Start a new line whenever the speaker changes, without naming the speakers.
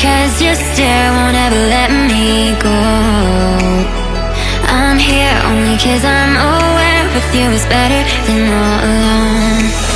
Cause your stare won't ever let me go. I'm here only cause I'm aware with you is better than all alone.